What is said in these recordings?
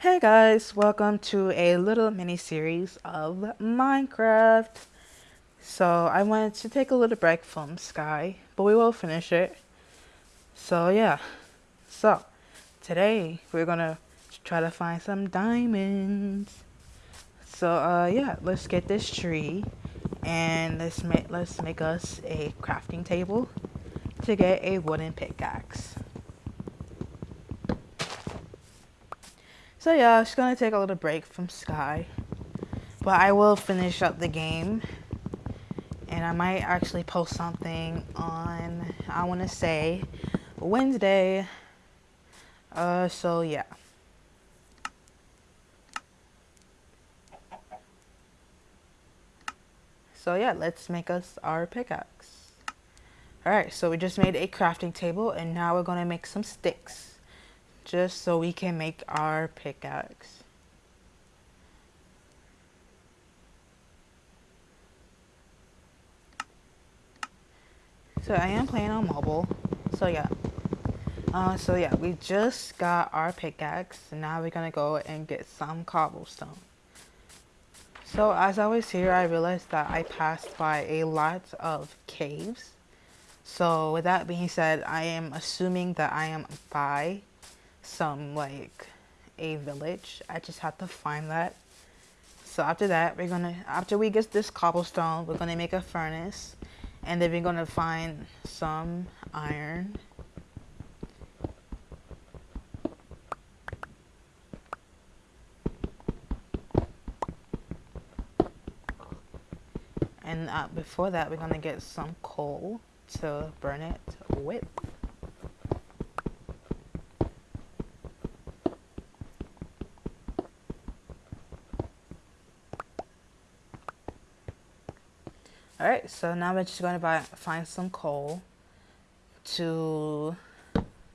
Hey guys, welcome to a little mini series of Minecraft. So I wanted to take a little break from Sky, but we will finish it. So yeah, so today we're gonna try to find some diamonds. So uh yeah, let's get this tree and let's make let's make us a crafting table to get a wooden pickaxe. So yeah, it's gonna take a little break from Sky. But I will finish up the game. And I might actually post something on, I wanna say, Wednesday. Uh, so yeah. So yeah, let's make us our pickaxe. Alright, so we just made a crafting table and now we're gonna make some sticks just so we can make our pickaxe. So I am playing on mobile. So yeah. Uh, so yeah, we just got our pickaxe. Now we're gonna go and get some cobblestone. So as I was here, I realized that I passed by a lot of caves. So with that being said, I am assuming that I am by some like a village. I just have to find that. So after that, we're gonna after we get this cobblestone, we're gonna make a furnace, and then we're gonna find some iron. And uh, before that, we're gonna get some coal to burn it with. So now we're just going to buy, find some coal to...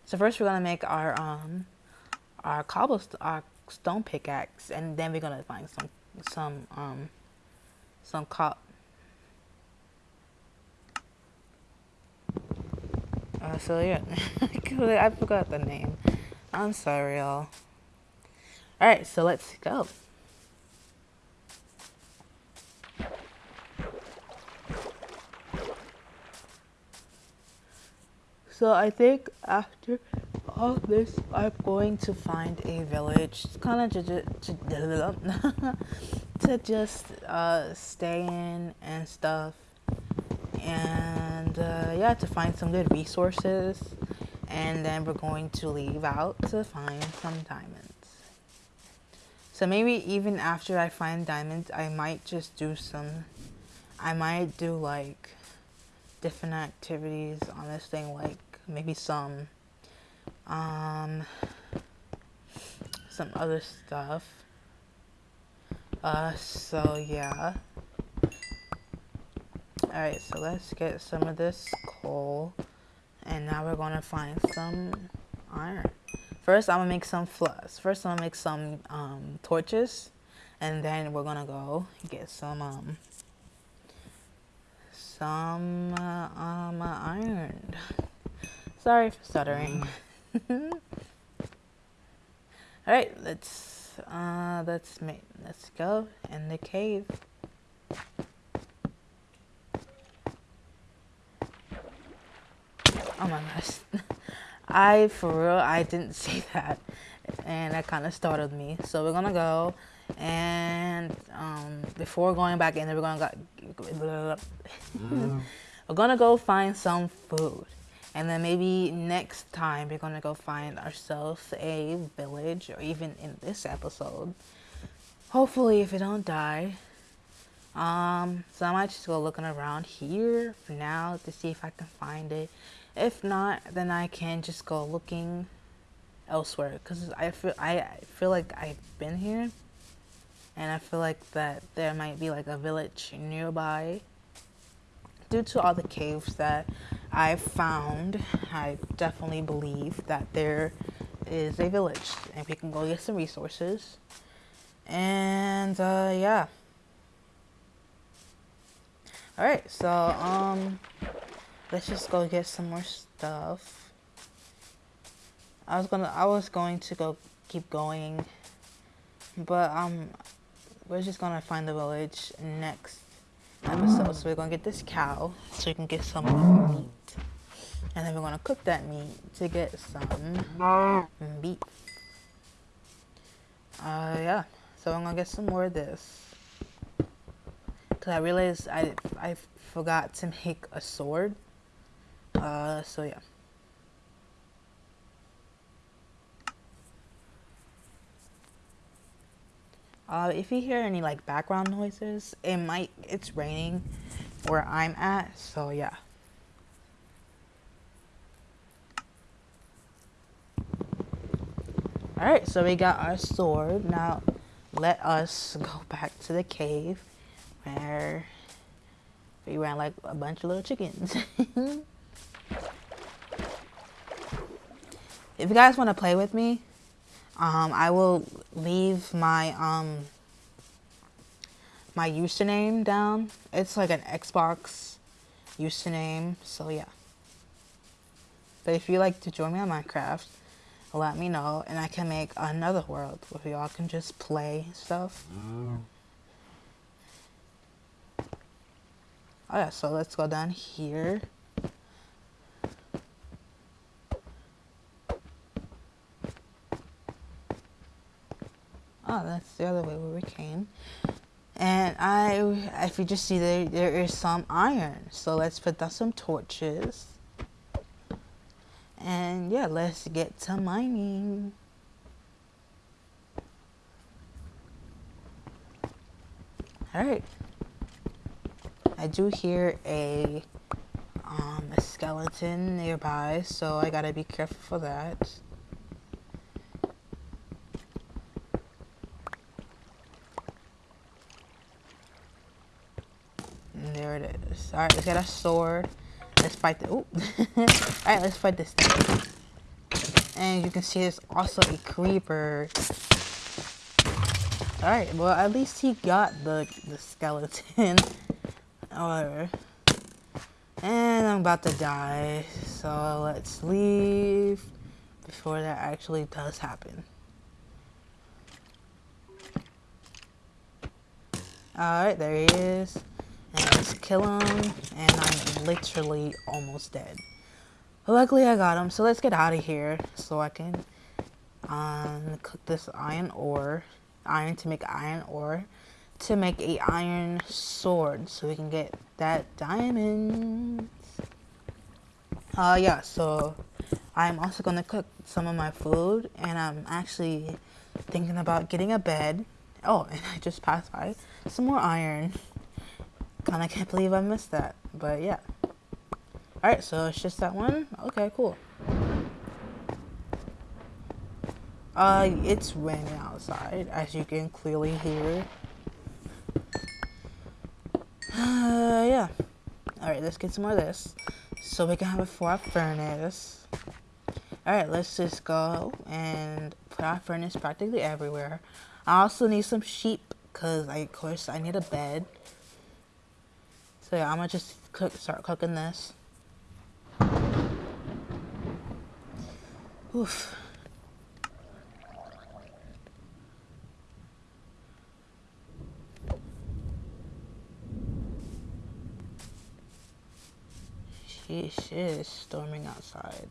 So first we're going to make our um our cobblestone our stone pickaxe and then we're going to find some some um some cop uh, so yeah I forgot the name. I'm sorry y'all. Alright so let's go So I think after all this, I'm going to find a village, kind of to, to, to just uh, stay in and stuff, and uh, yeah, to find some good resources, and then we're going to leave out to find some diamonds. So maybe even after I find diamonds, I might just do some, I might do like different activities on this thing like maybe some um, some other stuff. Uh, so yeah. Alright, so let's get some of this coal. And now we're gonna find some iron. First, I'm gonna make some flux. First, I'm gonna make some um, torches. And then we're gonna go get some um, some uh, um, iron. Sorry for stuttering. Alright, let's uh let's make let's go in the cave. Oh my gosh. I for real I didn't see that and that kinda startled me. So we're gonna go and um before going back in there we're gonna go mm. we're gonna go find some food. And then maybe next time we're gonna go find ourselves a village or even in this episode. Hopefully if we don't die. Um, so I might just go looking around here for now to see if I can find it. If not, then I can just go looking elsewhere because I feel I feel like I've been here and I feel like that there might be like a village nearby due to all the caves that I've found, I definitely believe that there is a village and we can go get some resources. And uh, yeah. Alright, so um let's just go get some more stuff. I was gonna I was going to go keep going but um, we're just gonna find the village next episode. So we're gonna get this cow so we can get some meat, and then we're gonna cook that meat to get some meat. Uh, yeah. So I'm gonna get some more of this. Cause I realized I I forgot to make a sword. Uh, so yeah. Uh, if you hear any like background noises, it might it's raining where I'm at, so yeah. Alright, so we got our sword. Now let us go back to the cave where we ran like a bunch of little chickens. if you guys want to play with me, um, I will leave my um, my username down. It's like an Xbox username, so yeah. But if you like to join me on Minecraft, let me know, and I can make another world where y'all can just play stuff. Mm. Oh yeah, so let's go down here. Oh, that's the other way where we came. And I, if you just see there, there is some iron. So let's put down some torches. And yeah, let's get to mining. Alright. I do hear a, um, a skeleton nearby, so I gotta be careful for that. And there it is. Alright, get a sword. Let's fight the. All right, let's fight this thing. And you can see there's also a creeper. All right, well at least he got the the skeleton. Whatever. And I'm about to die, so let's leave before that actually does happen. Alright, there he is. And let's kill him. And I'm literally almost dead. Luckily I got him. So let's get out of here. So I can um, cook this iron ore. Iron to make iron ore. To make a iron sword. So we can get that diamond. Uh, yeah, so I'm also going to cook some of my food. And I'm actually thinking about getting a bed. Oh, and I just passed by some more iron. Kinda can't believe I missed that, but yeah. Alright, so it's just that one? Okay, cool. Uh, it's raining outside, as you can clearly hear. Uh, yeah. Alright, let's get some more of this. So we can have it for our furnace. Alright, let's just go and put our furnace practically everywhere. I also need some sheep, because, of course, I need a bed. So yeah, I'm gonna just cook, start cooking this. Oof. Sheesh, it is storming outside.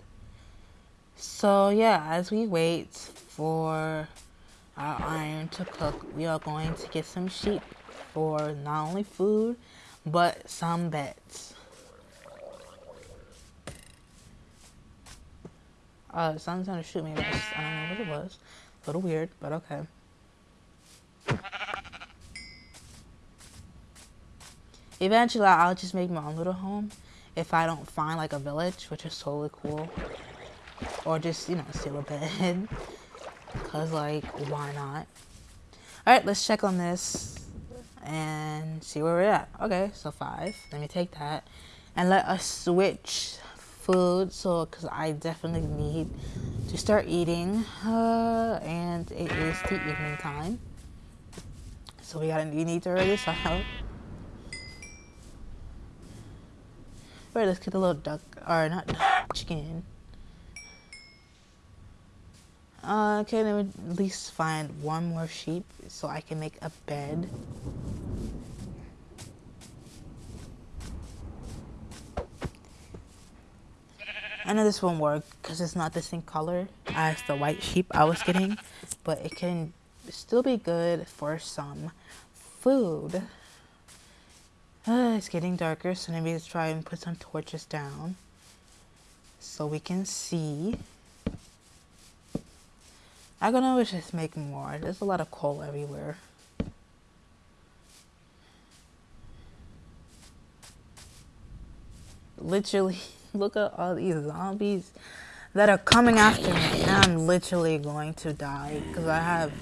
So yeah, as we wait for our iron to cook, we are going to get some sheep for not only food, but some bets. Uh, someone's trying to shoot me. I don't know what it was. A little weird, but okay. Eventually, I'll just make my own little home if I don't find like a village, which is totally cool. Or just, you know, steal a bed. Because, like, why not? Alright, let's check on this and see where we're at. Okay, so five. Let me take that. And let us switch food. So, because I definitely need to start eating. Uh, and it is the evening time. So we gotta we need to ready this out. Alright, let's get a little duck, or not duck, chicken. Uh, can I at least find one more sheep so I can make a bed? I know this won't work because it's not the same color as the white sheep I was getting, but it can still be good for some food. Uh, it's getting darker, so maybe let's try and put some torches down so we can see. I'm gonna wish just make more. There's a lot of coal everywhere. Literally, look at all these zombies that are coming after me. And I'm literally going to die because I have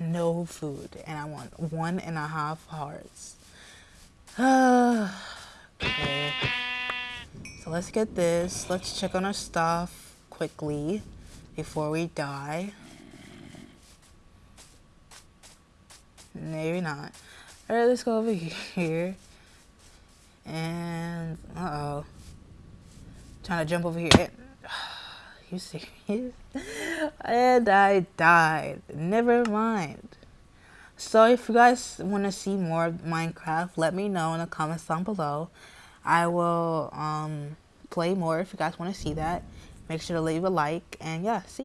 no food and I want one and a half hearts. okay. So let's get this. Let's check on our stuff quickly before we die. Maybe not. Alright, let's go over here. And, uh-oh. Trying to jump over here. and you serious? and I died. Never mind. So if you guys want to see more Minecraft, let me know in the comments down below. I will um, play more if you guys want to see that. Make sure to leave a like. And yeah, see